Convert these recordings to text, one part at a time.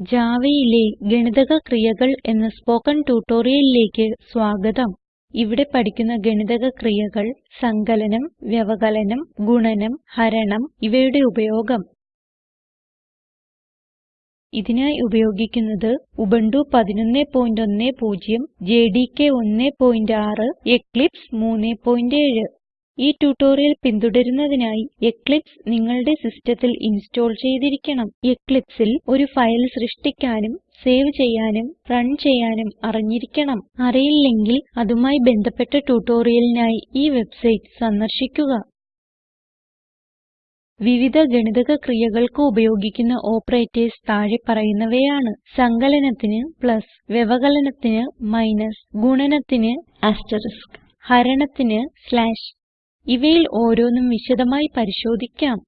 Javaയിലെ ഗണിതക ക്രിയകൾ എന്ന സ്പോകെൻ ട്യൂട്ടോറിയലിലേക്ക് സ്വാഗതം. ഇവിടെ പഠിക്കുന്ന ഗണിതക ക്രിയകൾ സങ്കലനം വ്യവകലനം ഗുണനം ഹരണം ഇവയുടെ ഉപയോഗം. ഇതിനായി ഉപയോഗിക്കുന്നത് ഉബുന്റു 1110 ജെഡികെ 16 എക്ലിപ്സ് 37 ഈ ട്യൂട്ടോറിയൽ പിന്തുടരുന്നതിനായി എക്ലിപ്സ് നിങ്ങളുടെ സിസ്റ്റത്തിൽ ഇൻസ്റ്റോൾ ചെയ്തിരിക്കണം. Eclipseൽ ഒരു ഫയൽ സൃഷ്ടിക്കാനും സേവ് ചെയ്യാനും റൺ ചെയ്യാനും അറിഞ്ഞിരിക്കണം. അറിയില്ലെങ്കിൽ അതുമായി ബന്ധപ്പെട്ട ട്യൂട്ടോറിയലിനായി ഈ വെബ്സൈറ്റ് സന്ദർശിക്കുക. വിവിധ ഗണിതക ക്രിയകൾക്ക് ഉപയോഗിക്കുന്ന ഓപ്പറേറ്റേഴ്സ് താഴെ പറയുന്നവയാണ്. സങ്കലനത്തിന് പ്ലസ് വ്യവകലനത്തിന് മൈനസ് ഗുണനത്തിന് ആസ്റ്ററിസ്ക് ഹരണത്തിന് സ്ലാഷ് ഇവയിൽ ഓരോന്നും വിശദമായി പരിശോധിക്കാം.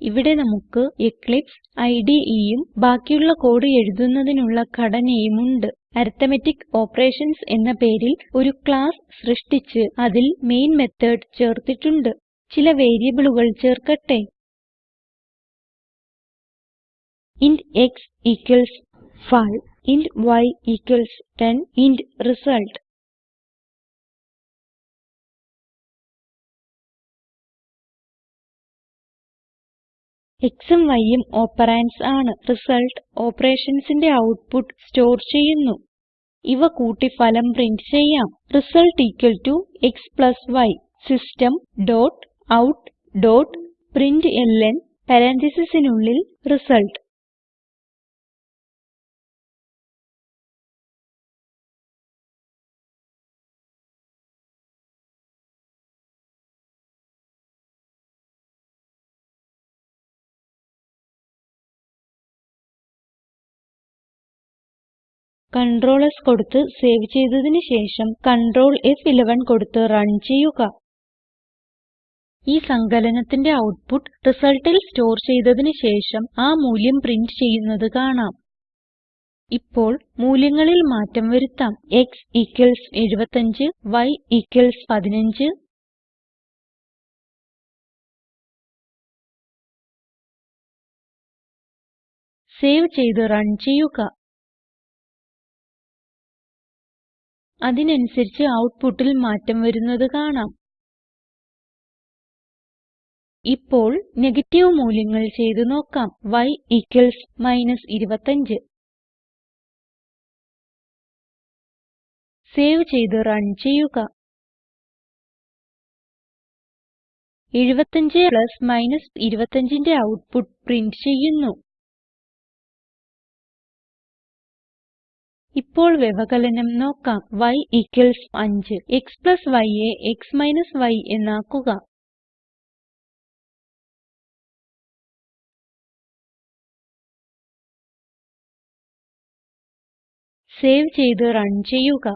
ഇവിടെ നമുക്ക് എക്ലിപ്സ് IDEയും ബാക്കിയുള്ള കോഡ് എഴുതുന്നതിനുള്ള ഘടനയും ഉണ്ട്. അരിത്മെറ്റിക് ഓപ്പറേഷൻസ് എന്ന പേരിൽ ഒരു ക്ലാസ് സൃഷ്ടിച്ച് അതിൽ മെയിൻ മെത്തേഡ് ചേർത്തിട്ടുണ്ട്. ചില വേരിയബിളുകൾ ചേർക്കട്ടെ. Int x 5 int y equals 10 int result. xഉം yഉം ഓപ്പറണ്ട്സ് ആണ്. റിസൾട്ട് operationsന്റെ ഔട്ട്പുട്ട് സ്റ്റോർ ചെയ്യുന്നു. ഇവ കൂട്ടി ഫലം പ്രിന്റ് ചെയ്യാം. Result x y. System dot out dot println പരാൻതീസിസിനുള്ളിൽ റിസൾട്ട്. Ctrl S കൊടുത്ത് സേവ് ചെയ്തതിന് ശേഷം Ctrl F11 കൊടുത്ത് റൺ ചെയ്യുക. ഈ സങ്കലനത്തിന്റെ ഔട്ട്പുട്ട് റിസൾട്ടിൽ സ്റ്റോർ ചെയ്തതിന് ശേഷം ആ മൂല്യം പ്രിന്റ് ചെയ്യുന്നത് കാണാം. ഇപ്പോൾ മൂല്യങ്ങളിൽ മാറ്റം വരുത്താം. X 75 y 15 സേവ് ചെയ്ത് റൺ ചെയ്യുക. അതിനനുസരിച്ച് ഔട്ട്പുട്ടിൽ മാറ്റം വരുന്നത് കാണാം. ഇപ്പോൾ നെഗറ്റീവ് മൂല്യങ്ങൾ ചെയ്തു നോക്കാം. y 25 സേവ് ചെയ്ത് റൺ ചെയ്യുക. 75 പ്ലസ് മൈനസ് 25ന്റെ ഔട്ട്പുട്ട് പ്രിന്റ് ചെയ്യുന്നു. ഇപ്പോൾ വ്യവകലനം നോക്കാം. y 5 x y യെ x y എന്നാക്കുക. സേവ് ചെയ്ത് റൺ ചെയ്യുക.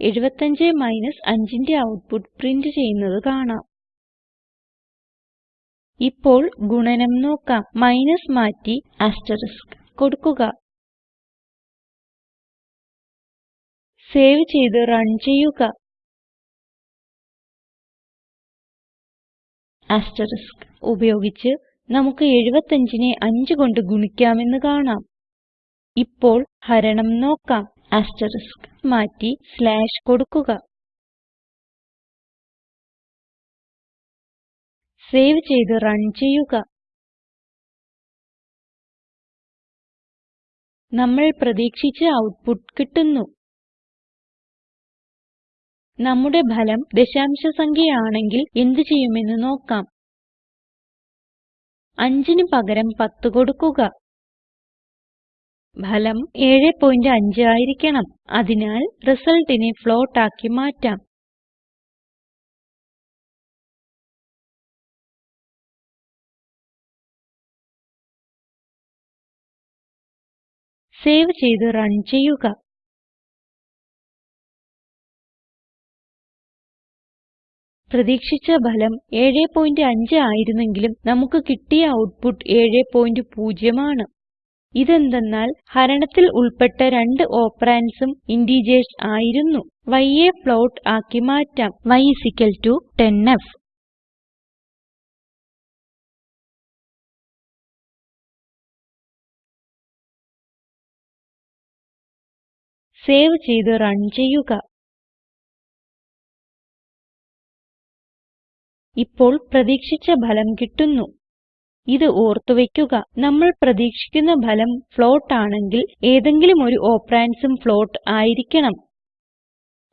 എഴുപത്തഞ്ച് മൈനസ് 5ന്റെ ഔട്ട്പുട്ട് പ്രിന്റ് ചെയ്യുന്നത് കാണാം. ഇപ്പോൾ ഗുണനം നോക്കാം. മൈനസ് മാറ്റി ആസ്റ്ററിസ്ക് കൊടുക്കുക. സേവ് ചെയ്ത് റൺ ചെയ്യുക. ആസ്റ്ററിസ്ക് ഉപയോഗിച്ച് നമുക്ക് 75നെ 5 കൊണ്ട് ഗുണിക്കാമെന്ന് കാണാം. ഇപ്പോൾ ഹരണം നോക്കാം. ആസ്റ്ററിസ്ക് മാറ്റി സ്ലാഷ് കൊടുക്കുക. സേവ് ചെയ്ത് റൺ ചെയ്യുക. നമ്മൾ പ്രതീക്ഷിച്ച ഔട്ട്പുട്ട് കിട്ടുന്നു. നമ്മുടെ ഫലം ദശാംശ സംഖ്യയാണെങ്കിൽ എന്ത് ചെയ്യുമെന്ന് നോക്കാം. അഞ്ചിന് പകരം 10 കൊടുക്കുക. ഫലം 75 ആയിരിക്കണം. അതിനാൽ റിസൾട്ടിനെ ഫ്ലോട്ട് ആക്കി മാറ്റാം. സേവ് ചെയ്ത് റൺ ചെയ്യുക. പ്രതീക്ഷിച്ച ഫലം 75 ആയിരുന്നെങ്കിലും നമുക്ക് കിട്ടിയ ഔട്ട്പുട്ട് 70 ആണ്. ഇതെന്തെന്നാൽ ഹരണത്തിൽ ഉൾപ്പെട്ട രണ്ട് ഓപ്പറാൻസും ഇന്റീജർസ് ആയിരുന്നു. yയെ ഫ്ലോട്ട് ആക്കി മാറ്റാം. y 10f സേവ് ചെയ്ത് റൺ ചെയ്യുക. ഇപ്പോൾ പ്രതീക്ഷിച്ച ഫലം കിട്ടുന്നു. ഇത് ഓർത്തുവയ്ക്കുക. നമ്മൾ പ്രതീക്ഷിക്കുന്ന ഫലം ഫ്ലോട്ട് ആണെങ്കിൽ ഏതെങ്കിലും ഒരു operandsഉം ഫ്ലോട്ട് ആയിരിക്കണം.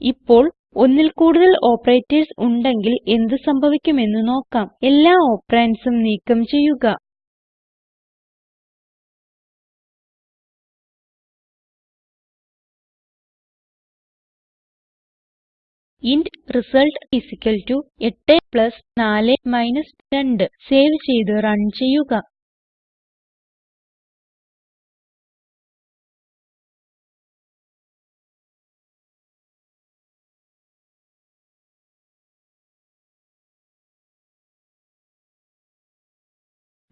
ഇപ്പോൾ ഒന്നിൽ കൂടുതൽ ഓപ്പറേറ്റർസ് ഉണ്ടെങ്കിൽ എന്ത് സംഭവിക്കുമെന്ന് നോക്കാം. എല്ലാ operandsഉം നീക്കം ചെയ്യുക. ഇന്റ് result 8 4 2 സേവ് ചെയ്ത് റൺ ചെയ്യുക.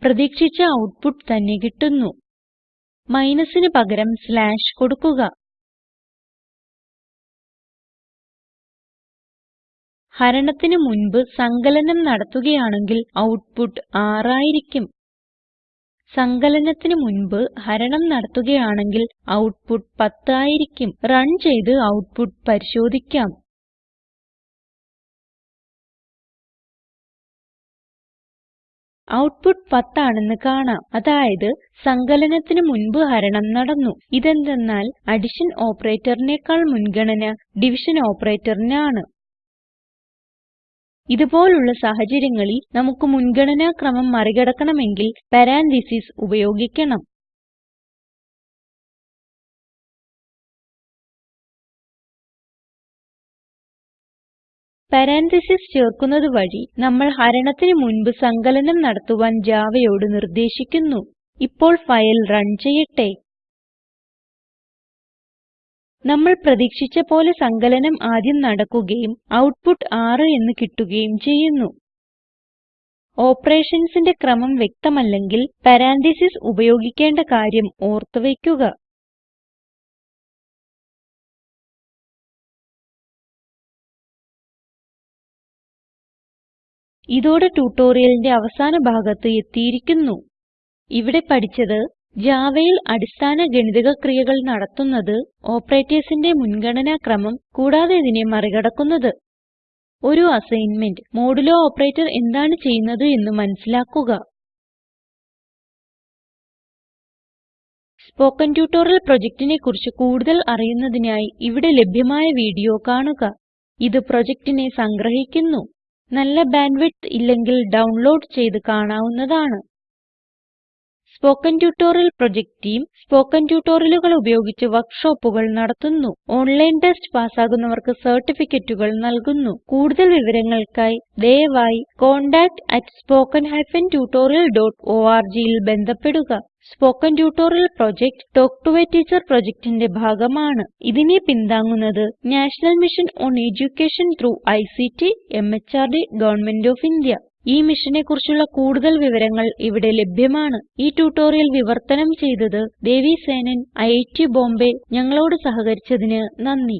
പ്രതീക്ഷിച്ച ഔട്ട്പുട്ട് തന്നെ കിട്ടുന്നു. മൈനസിന് പകരം സ്ലാഷ് കൊടുക്കുക. ഹരണത്തിന് മുൻപ് സങ്കലനം നടത്തുകയാണെങ്കിൽ ഔട്ട്പുട്ട് 6 ആയിരിക്കും സങ്കലനത്തിന് മുൻപ് ഹരണം നടത്തുകയാണെങ്കിൽ ഔട്ട്പുട്ട് 10 ആയിരിക്കും റൺ ചെയ്ത് ഔട്ട്പുട്ട് പരിശോധിക്കാം. ഔട്ട്പുട്ട് 10 ആണെന്ന് കാണാം. അതായത് സങ്കലനത്തിന് മുൻപ് ഹരണം നടന്നു. ഇതെന്തെന്നാൽ അഡിഷൻ operatorനേക്കാൾ മുൻഗണന ഡിവിഷൻ operatorന് ഇതുപോലുള്ള സാഹചര്യങ്ങളിൽ നമുക്ക് മുൻഗണനാ ക്രമം മറികടക്കണമെങ്കിൽ പരാൻതീസിസ് ഉപയോഗിക്കണം. പരാൻതീസിസ് ചേർക്കുന്നത് വഴി നമ്മൾ ഹരണത്തിന് മുൻപ് സങ്കലനം നടത്തുവാൻ javaയോട് നിർദ്ദേശിക്കുന്നു. ഇപ്പോൾ ഫയൽ റൺ ചെയ്യട്ടെ. നമ്മൾ പ്രതീക്ഷിച്ച പോലെ സങ്കലനം ആദ്യം നടക്കുകയും ഔട്ട്പുട്ട് 6 എന്ന് കിട്ടുകയും ചെയ്യുന്നു. ഓപ്പറേഷൻസിന്റെ ക്രമം വ്യക്തമല്ലെങ്കിൽ പരാൻതീസിസ് ഉപയോഗിക്കേണ്ട കാര്യം ഓർത്ത് വയ്ക്കുക. ഇതോടെ ട്യൂട്ടോറിയലിന്റെ അവസാന ഭാഗത്ത് എത്തിയിരിക്കുന്നു. ഇവിടെ പഠിച്ചത് Javaയിൽ അടിസ്ഥാന ഗണിതക ക്രിയകൾ നടത്തുന്നത് operatorsന്റെ മുൻഗണനാ ക്രമം കൂടാതെ ഇതിനെ മറികടക്കുന്നത്. ഒരു അസൈൻമെന്റ് മോഡുലോ ഓപ്പറേറ്റർ എന്താണ് ചെയ്യുന്നത് എന്ന് മനസിലാക്കുക സ്പോകെൻ ട്യൂട്ടോറിയൽ പ്രൊജക്റ്റിനെ കുറിച്ച് കൂടുതൽ അറിയുന്നതിനായി ഇവിടെ ലഭ്യമായ വീഡിയോ കാണുക. ഇത് പ്രൊജക്റ്റിനെ സംഗ്രഹിക്കുന്നു. നല്ല ബാൻഡ് വിഡ്ത്ത് ഇല്ലെങ്കിൽ ഡൗൺലോഡ് ചെയ്ത് കാണാവുന്നതാണ്. Spoken tutorial project team spoken ട്യൂട്ടോറിയലുകൾ ഉപയോഗിച്ച് വർക്ക്ഷോപ്പുകൾ നടത്തുന്നു. ഓൺലൈൻ ടെസ്റ്റ് പാസ്സാകുന്നവർക്ക് സർട്ടിഫിക്കറ്റുകൾ നൽകുന്നു. കൂടുതൽ വിവരങ്ങൾക്കായി ദയവായി contact@spoken-tutorial.org ൽ ബന്ധപ്പെടുക. Spoken tutorial project talk to a teacher പ്രൊജക്റ്റിന്റെ ഭാഗമാണ്. ഇതിനെ പിന്താങ്ങുന്നത് national mission on education through ICT MHRD government of India. ഈ മിഷനെ കുറിച്ചുള്ള കൂടുതൽ വിവരങ്ങൾ ഇവിടെ ലഭ്യമാണ്. ഈ ട്യൂട്ടോറിയൽ വിവർത്തനം ചെയ്തത് ദേവി സേനൻ ഐറ്റ് ബോംബെ. ഞങ്ങളോട് സഹകരിച്ചതിന് നന്ദി.